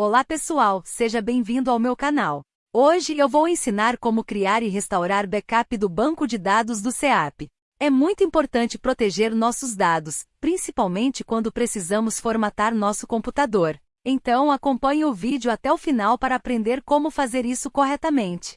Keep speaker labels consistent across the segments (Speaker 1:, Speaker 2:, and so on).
Speaker 1: Olá pessoal, seja bem-vindo ao meu canal. Hoje eu vou ensinar como criar e restaurar backup do banco de dados do SEAP. É muito importante proteger nossos dados, principalmente quando precisamos formatar nosso computador. Então acompanhe o vídeo até o final para aprender como fazer isso corretamente.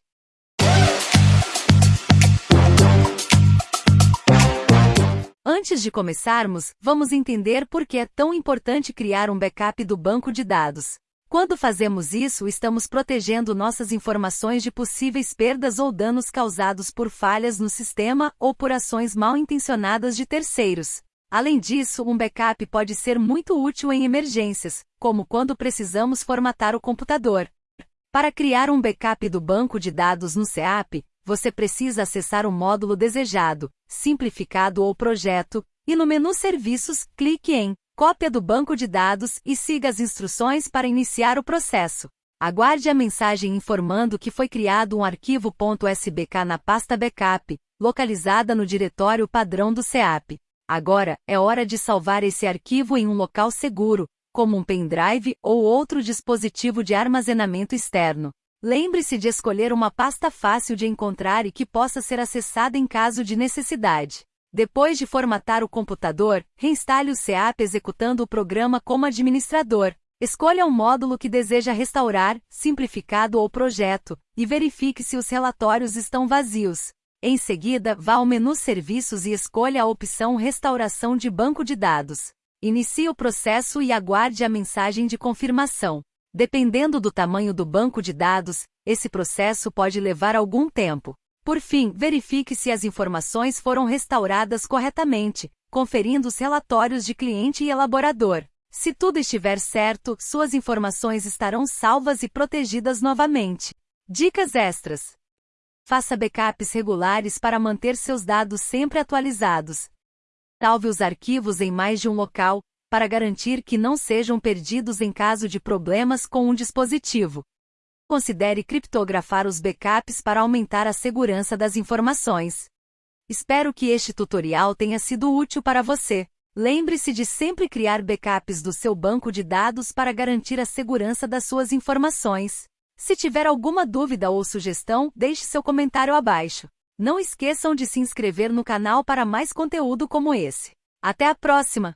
Speaker 1: Antes de começarmos, vamos entender por que é tão importante criar um backup do banco de dados. Quando fazemos isso, estamos protegendo nossas informações de possíveis perdas ou danos causados por falhas no sistema ou por ações mal intencionadas de terceiros. Além disso, um backup pode ser muito útil em emergências, como quando precisamos formatar o computador. Para criar um backup do banco de dados no SEAP, você precisa acessar o módulo desejado, simplificado ou projeto, e no menu Serviços, clique em cópia do banco de dados e siga as instruções para iniciar o processo. Aguarde a mensagem informando que foi criado um arquivo .sbk na pasta backup, localizada no diretório padrão do SEAP. Agora, é hora de salvar esse arquivo em um local seguro, como um pendrive ou outro dispositivo de armazenamento externo. Lembre-se de escolher uma pasta fácil de encontrar e que possa ser acessada em caso de necessidade. Depois de formatar o computador, reinstale o SEAP executando o programa como administrador. Escolha o um módulo que deseja restaurar, simplificado ou projeto, e verifique se os relatórios estão vazios. Em seguida, vá ao menu Serviços e escolha a opção Restauração de banco de dados. Inicie o processo e aguarde a mensagem de confirmação. Dependendo do tamanho do banco de dados, esse processo pode levar algum tempo. Por fim, verifique se as informações foram restauradas corretamente, conferindo os relatórios de cliente e elaborador. Se tudo estiver certo, suas informações estarão salvas e protegidas novamente. Dicas extras: Faça backups regulares para manter seus dados sempre atualizados. Salve os arquivos em mais de um local, para garantir que não sejam perdidos em caso de problemas com um dispositivo. Considere criptografar os backups para aumentar a segurança das informações. Espero que este tutorial tenha sido útil para você. Lembre-se de sempre criar backups do seu banco de dados para garantir a segurança das suas informações. Se tiver alguma dúvida ou sugestão, deixe seu comentário abaixo. Não esqueçam de se inscrever no canal para mais conteúdo como esse. Até a próxima!